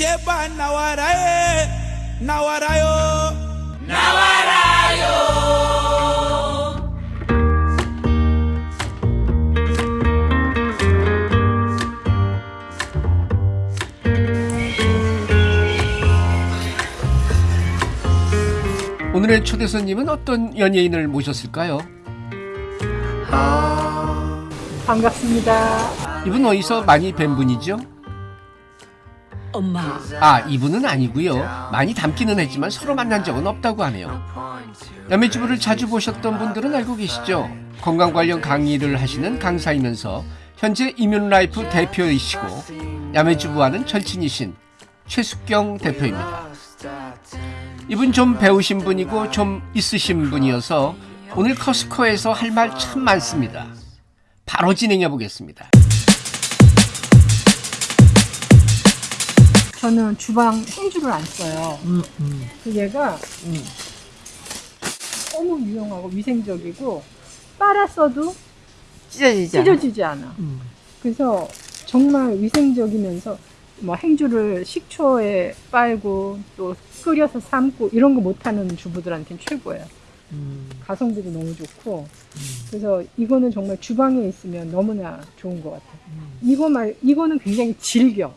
제발 나와라 나와라요 오늘의 초대 손님은 어떤 연예인을 모셨을까요? 반갑습니다. 이분 어디서 많이 뵌 분이죠? 엄마. 아 이분은 아니고요. 많이 닮기는 했지만 서로 만난 적은 없다고 하네요. 야매주부를 자주 보셨던 분들은 알고 계시죠? 건강 관련 강의를 하시는 강사이면서 현재 이뮨라이프 대표이시고 야매주부와는 절친이신 최숙경 대표입니다. 이분 좀 배우신 분이고 좀 있으신 분이어서 오늘 커스코에서 할 말 참 많습니다. 바로 진행해 보겠습니다 저는 주방 행주를 안 써요. 음, 음. 그 얘가 너무 유용하고 위생적이고 빨았어도 찢어지지 않아? 찢어지지 않아. 음. 그래서 정말 위생적이면서 뭐 행주를 식초에 빨고 또 끓여서 삶고 이런 거 못하는 주부들한테는 최고예요. 음. 가성비도 너무 좋고 그래서 이거는 정말 주방에 있으면 너무나 좋은 것 같아요. 이거 말 이거는 굉장히 질겨.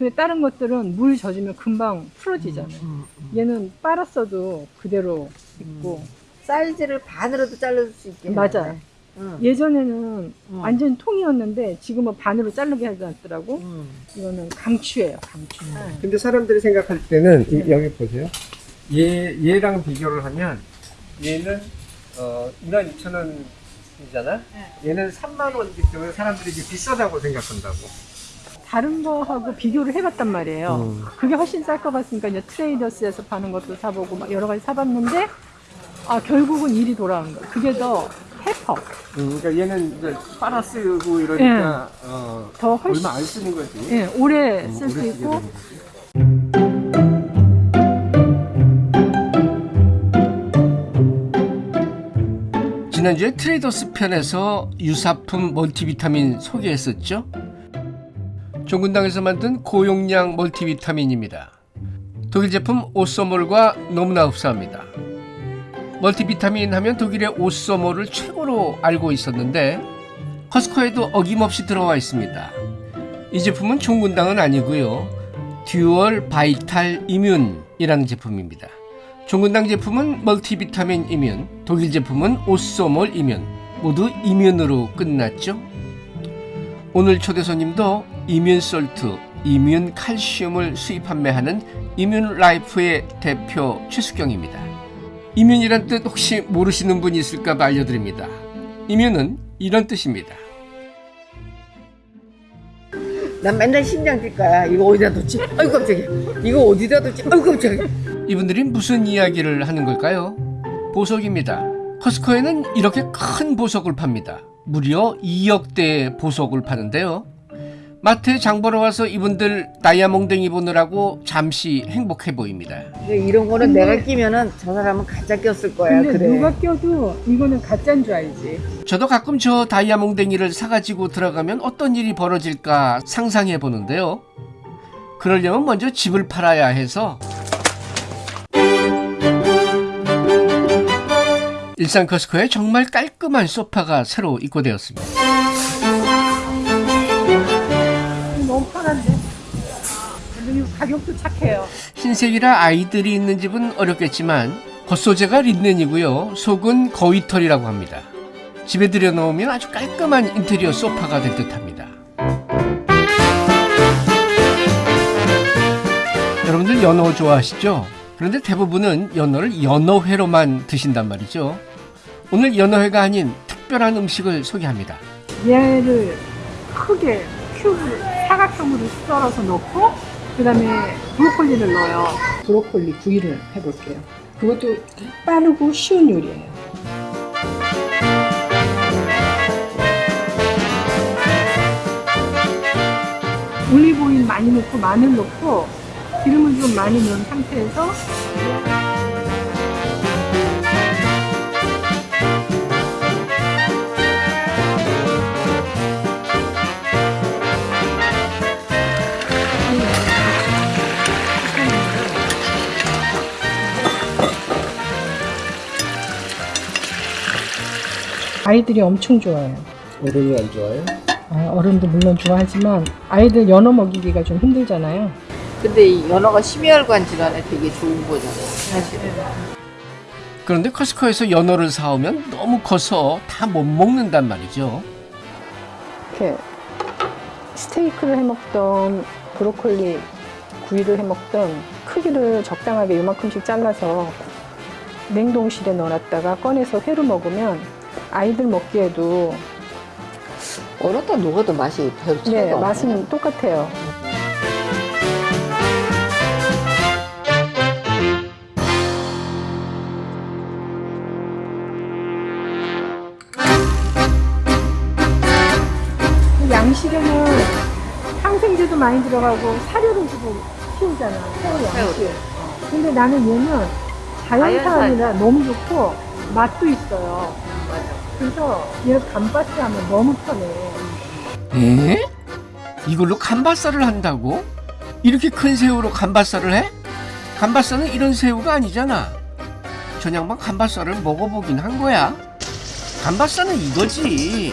근데 다른 것들은 물 젖으면 금방 풀어지잖아요. 음, 음. 얘는 빨았어도 그대로 있고 사이즈를 반으로도 잘라줄 수 있게 맞아요. 해놨네. 응. 예전에는 응. 완전 통이었는데 지금은 반으로 자르게 해놨더라고. 응. 이거는 강추예요, 강추. 근데 사람들이 생각할 때는 이- 여기 보세요. 얘 얘랑 비교를 하면 얘는 어 2만 2천 원이잖아. 얘는 3만 원이기 때문에 사람들이 이게 비싸다고 생각한다고. 다른 거하고 비교를 해봤단 말이에요. 음. 그게 훨씬 쌀 것 같으니까 이제 트레이더스에서 파는 것도 사보고 막 여러 가지 사봤는데 아 결국은 일이 돌아온 거야. 그게 더 해퍼, 음, 그러니까 얘는 이제 빨아 쓰고 이러니까 어, 더 훨씬 얼마 안 쓰는 거지. 예, 오래 음, 쓸수 오래 쓰게 있고. 지난주에 트레이더스 편에서 유사품 멀티비타민 소개했었죠? 종근당에서 만든 고용량 멀티비타민입니다. 독일 제품 오소몰과 너무나 흡사합니다. 멀티비타민 하면 독일의 오소몰을 최고로 알고 있었는데 코스트코에도 어김없이 들어와 있습니다. 이 제품은 종근당은 아니고요. 듀얼 바이탈 이뮨이라는 제품입니다. 종근당 제품은 멀티비타민 이뮨, 독일 제품은 오소몰 이뮨, 모두 immune으로 끝났죠. 오늘 초대 손님도 immune salt, immune 칼슘을 수입 판매하는 이뮨 라이프의 대표 최수경입니다. immune이란 뜻 혹시 모르시는 분이 있을까 봐 알려드립니다. immune은 이런 뜻입니다. 난 맨날 심장 뛸 거야. 이거 어디다 뒀지? 아이고 깜짝이야. 이거 어디다 뒀지? 아이고 깜짝이야. 이분들이 무슨 이야기를 하는 걸까요? 보석입니다. 커스코에는 이렇게 큰 보석을 팝니다. 무려 2억대의 보석을 파는데요. 마트에 장 보러 와서 이분들 다이아몽댕이 보느라고 잠시 행복해 보입니다. 근데 이런 거는 내가 끼면은 저 사람은 가짜 꼈을 거야. 근데 그래. 누가 껴도 이거는 가짜인 줄 알지. 저도 가끔 저 다이아몽댕이를 사가지고 들어가면 어떤 일이 벌어질까 상상해 보는데요. 그러려면 먼저 집을 팔아야 해서 일산 커스코에 정말 깔끔한 소파가 새로 입고되었습니다. 가격도 착해요. 흰색이라 아이들이 있는 집은 어렵겠지만 겉소재가 린넨이고요. 속은 거위털이라고 합니다. 집에 들여놓으면 아주 깔끔한 인테리어 소파가 될 듯합니다. 여러분들 연어 좋아하시죠? 그런데 대부분은 연어를 연어회로만 드신단 말이죠. 오늘 연어회가 아닌 특별한 음식을 소개합니다. 얘를 크게 큐브 사각형으로 썰어서 넣고 그 다음에 브로콜리를 넣어요. 브로콜리 구이를 해볼게요. 그것도 빠르고 쉬운 요리예요. 올리브오일 많이 넣고 마늘 넣고 기름을 좀 많이 넣은 상태에서 아이들이 엄청 좋아해요. 어른은 안 좋아요? 아, 어른도 물론 좋아하지만 아이들 연어 먹이기가 좀 힘들잖아요. 근데 이 연어가 심혈관 질환에 되게 좋은 거잖아요. 사실은. 그런데 커스코에서 연어를 사오면 너무 커서 다 못 먹는단 말이죠. 이렇게 스테이크를 해 먹던 브로콜리 구이를 해 먹던 크기를 적당하게 요만큼씩 잘라서 냉동실에 넣어놨다가 꺼내서 회로 먹으면 아이들 먹기에도 얼었다 녹아도 맛이 별 차이가 네, 없네. 맛은 똑같아요. 양식에는 항생제도 많이 들어가고 사료를 주고 키우잖아. 새우 양식. 근데 나는 얘는 자연산이라 너무 좋고 맛도 있어요. 그래서 얘를 감바스 하면 너무 편해. 에? 이걸로 감바살을 한다고? 이렇게 큰 새우로 감바살을 해? 감바살은 이런 새우가 아니잖아. 저냥만 감바살을 먹어보긴 한 거야. 감바살은 이거지.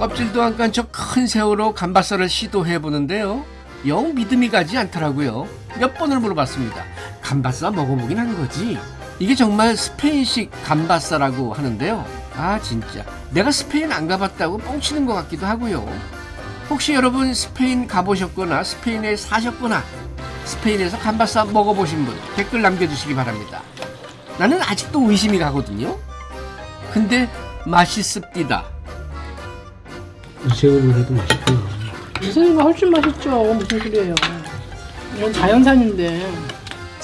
껍질도 안 깐 저 큰 새우로 감바살을 시도해 보는데요. 영 믿음이 가지 않더라고요. 몇 번을 물어봤습니다. 감바살 먹어보긴 한 거지. 이게 정말 스페인식 감바사라고 하는데요. 아 진짜 내가 스페인 안 가봤다고 뻥치는 것 같기도 하고요. 혹시 여러분 스페인 가보셨거나 스페인에 사셨거나 스페인에서 감바사 먹어보신 분 댓글 남겨주시기 바랍니다. 나는 아직도 의심이 가거든요. 근데 맛있습니다. 이새우를 해도 맛있구나. 무슨가 훨씬 맛있죠. 무슨 소리예요. 이건 자연산인데.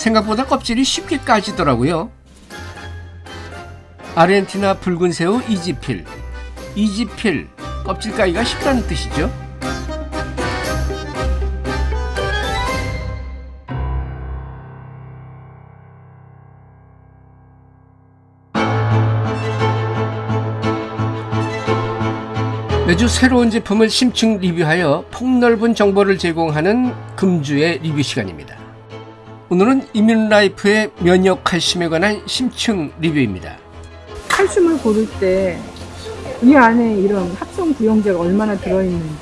생각보다 껍질이 쉽게 까지더라고요. 아르헨티나 붉은 새우 이지필. 이지필. 껍질 까기가 쉽다는 뜻이죠. 매주 새로운 제품을 심층 리뷰하여 폭넓은 정보를 제공하는 금주의 리뷰 시간입니다. 오늘은 이뮨라이프의 면역 칼슘에 관한 심층 리뷰입니다. 칼슘을 고를 때 이 안에 이런 합성 부형제가 얼마나 들어있는지,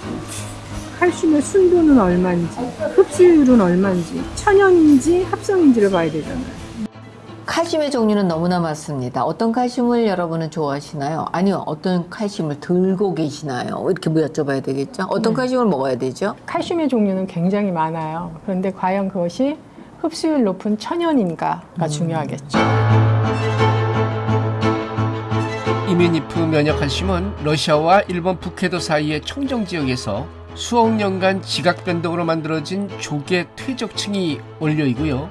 칼슘의 순도는 얼마인지, 흡수율은 얼마인지, 천연인지 합성인지를 봐야 되잖아요. 칼슘의 종류는 너무나 많습니다. 어떤 칼슘을 여러분은 좋아하시나요? 아니요, 어떤 칼슘을 들고 계시나요? 이렇게 뭐 여쭤봐야 되겠죠? 어떤 칼슘을 먹어야 되죠? 칼슘의 종류는 굉장히 많아요. 그런데 과연 그것이 흡수율 높은 천연인가가 중요하겠죠. 이메니프 면역 칼슘은 러시아와 일본 북해도 사이의 청정 지역에서 수억 년간 지각 변동으로 만들어진 조개 퇴적층이 원료이고요.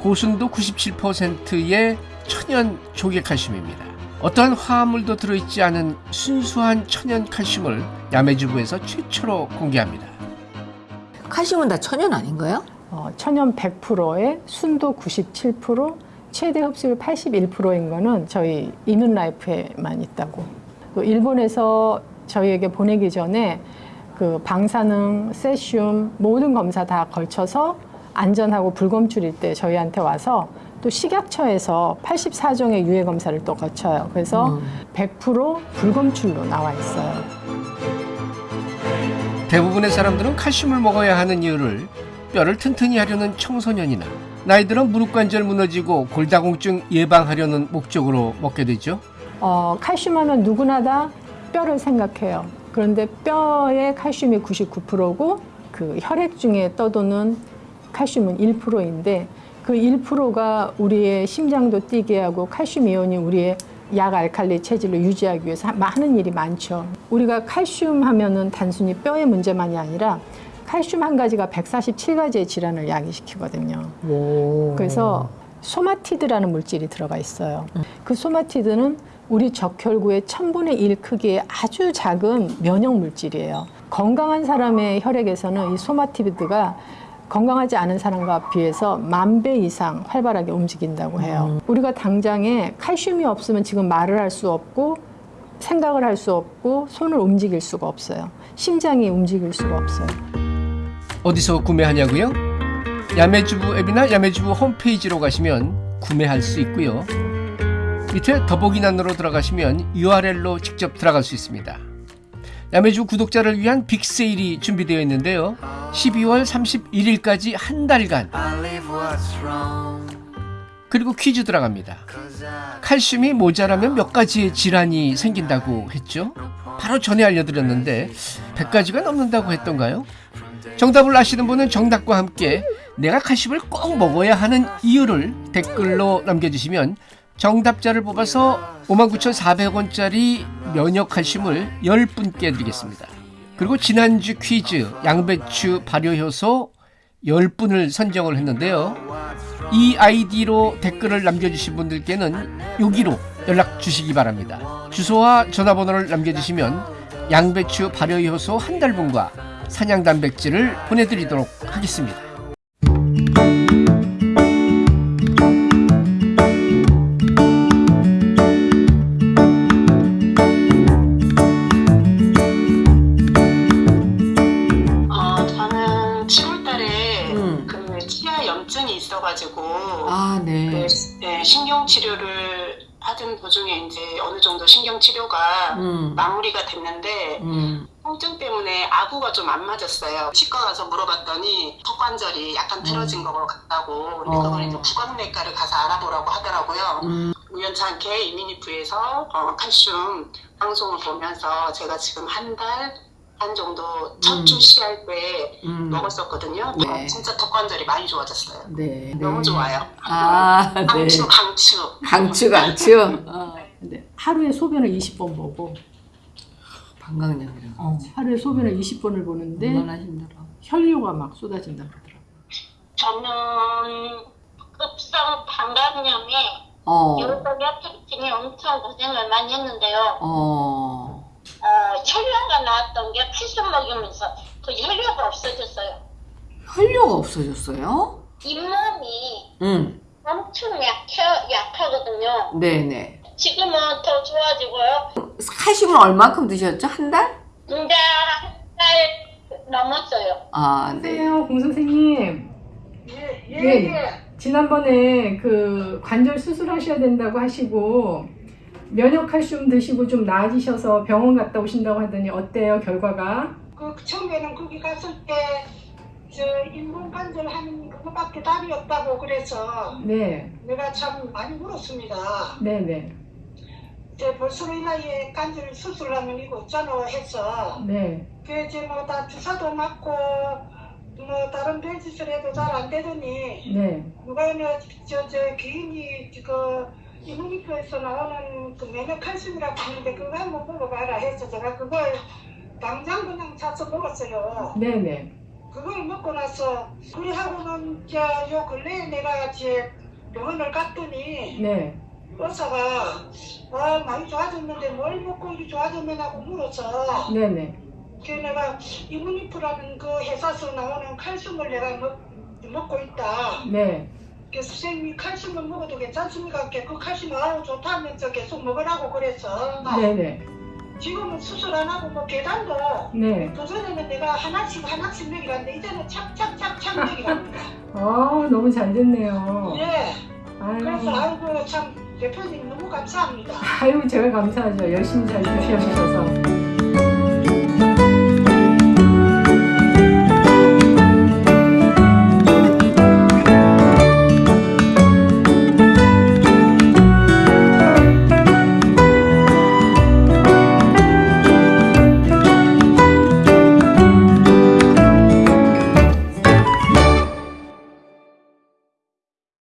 고순도 97%의 천연 조개 칼슘입니다. 어떠한 화합물도 들어있지 않은 순수한 천연 칼슘을 야매주부에서 최초로 공개합니다. 칼슘은 다 천연 아닌가요? 어, 천연 100%에 순도 97%, 최대 흡수율 81%인 거는 저희 이뮨라이프에만 있다고. 또 일본에서 저희에게 보내기 전에 그 방사능, 세슘 모든 검사 다 걸쳐서 안전하고 불검출일 때 저희한테 와서 또 식약처에서 84종의 유해 검사를 또 거쳐요. 그래서 100% 불검출로 나와 있어요. 대부분의 사람들은 칼슘을 먹어야 하는 이유를 뼈를 튼튼히 하려는 청소년이나 나이 들어 무릎 관절 무너지고 골다공증 예방하려는 목적으로 먹게 되죠. 어, 칼슘 하면 누구나 다 뼈를 생각해요. 그런데 뼈의 칼슘이 99%고 그 혈액 중에 떠도는 칼슘은 1%인데 그 1%가 우리의 심장도 뛰게 하고 칼슘 이온이 우리의 약 알칼리 체질을 유지하기 위해서 하- 하는 일이 많죠. 우리가 칼슘 하면은 단순히 뼈의 문제만이 아니라 칼슘 한 가지가 147가지의 질환을 야기시키거든요. 그래서 somatid라는 물질이 들어가 있어요. 그 somatid는 우리 적혈구의 천분의 일 크기의 아주 작은 면역 물질이에요. 건강한 사람의 혈액에서는 이 somatid가 건강하지 않은 사람과 비해서 만 배 이상 활발하게 움직인다고 해요. 우리가 당장에 칼슘이 없으면 지금 말을 할 수 없고 생각을 할 수 없고 손을 움직일 수가 없어요. 심장이 움직일 수가 없어요. 어디서 구매하냐고요? 야매주부 앱이나 야매주부 홈페이지로 가시면 구매할 수 있고요. 밑에 더보기란으로 들어가시면 URL로 직접 들어갈 수 있습니다. 야매주 구독자를 위한 빅세일이 준비되어 있는데요. 12월 31일까지 한 달간 그리고 퀴즈 들어갑니다. 칼슘이 모자라면 몇 가지의 질환이 생긴다고 했죠? 바로 전에 알려드렸는데 100가지가 넘는다고 했던가요? 정답을 아시는 분은 정답과 함께 내가 칼슘을 꼭 먹어야 하는 이유를 댓글로 남겨주시면 정답자를 뽑아서 59,400원짜리 면역 칼슘을 10분께 드리겠습니다. 그리고 지난주 퀴즈 양배추 발효효소 10분을 선정을 했는데요. 이 아이디로 댓글을 남겨주신 분들께는 여기로 연락 주시기 바랍니다. 주소와 전화번호를 남겨주시면 양배추 발효효소 한 달분과 사냥 단백질을 보내드리도록 하겠습니다. 어, 저는 7월달에 음. 그 치아 염증이 있어가지고 아, 그, 네. 네, 신경 치료를 하던 도중에 이제 어느 정도 신경 치료가 음. 마무리가 됐는데 음. 통증 때문에 아구가 좀 안 맞았어요. 치과 가서 물어봤더니 턱관절이 약간 틀어진 것 같다고 근데 어. 그걸 이제 구강내과를 가서 알아보라고 하더라고요. 음. 우연찮게 이미니프에서 어, 칼슘 방송을 보면서 제가 지금 한달한 정도 첫 음. 출시할 때 음. 먹었었거든요. 네. 어, 진짜 턱관절이 많이 좋아졌어요. 네. 너무 좋아요. 아, 네. 강추 강추. 강추, 강추. 어. 근데 하루에 소변을 20번 보고 방광염이라고. 어, 하루에 소변을 20번을 보는데 얼마나 힘들어. 혈류가 막 쏟아진다 그러더라고요. 저는 급성 방광염에 어. 여기가 특징이 엄청 고생을 많이 했는데요. 어. 어, 혈류가 나왔던 게 칼슘 먹이면서 그 혈류가 없어졌어요. 혈류가 없어졌어요? 잇몸이 응. 엄청 약해, 약하거든요. 네네. 지금은 더 좋아지고요. 칼슘을 얼마큼 드셨죠? 한 달? 근데 한달 넘었어요. 아, 네. 안녕하세요, 공 선생님. 네. 지난번에 그 관절 수술하셔야 된다고 하시고 면역 칼슘 드시고 좀 나아지셔서 병원 갔다 오신다고 하더니 어때요 결과가? 그 처음에는 거기 갔을 때 저 인공 관절 하는 그거밖에 답이 없다고 그래서 네, 내가 참 많이 울었습니다. 네, 네, 제 벌써 이 나이에 관절 수술하면 이거 없잖아 해서. 네, 그 이제 뭐 다 주사도 맞고 뭐 다른 별짓을 해도 잘 안 되더니 네, 누가 저저 기인이 그 이문이표에서 나오는 그 면역 칼슘이라고 하는데 그거 한번 먹어봐라 해서 제가 그걸 당장 그냥 사서 먹었어요. 네, 네, 그걸 먹고 나서 그리 하고는 저요 근래에 내가 이제 병원을 갔더니 네, 의사가 아 많이 좋아졌는데 뭘 먹고 이리 좋아졌면 하고 물어서 네, 네, 그 내가 이문이프라는 그 회사에서 나오는 칼슘을 내가 먹, 먹고 있다. 네, 그 선생님이 칼슘을 먹어도 괜찮습니까? 그 칼슘 아우 좋다면서 계속 먹으라고 그래서 네, 네, 지금은 수술 안 하고 뭐 계단도 네. 그전에는 내가 하나씩 하나씩 먹이라는데 이제는 착착착착 먹이랍니다. 아 너무 잘 됐네요. 예. 그래서 아유, 아이고 참 대표님 너무 감사합니다. 아유 제가 감사하죠. 열심히 잘 주셔서.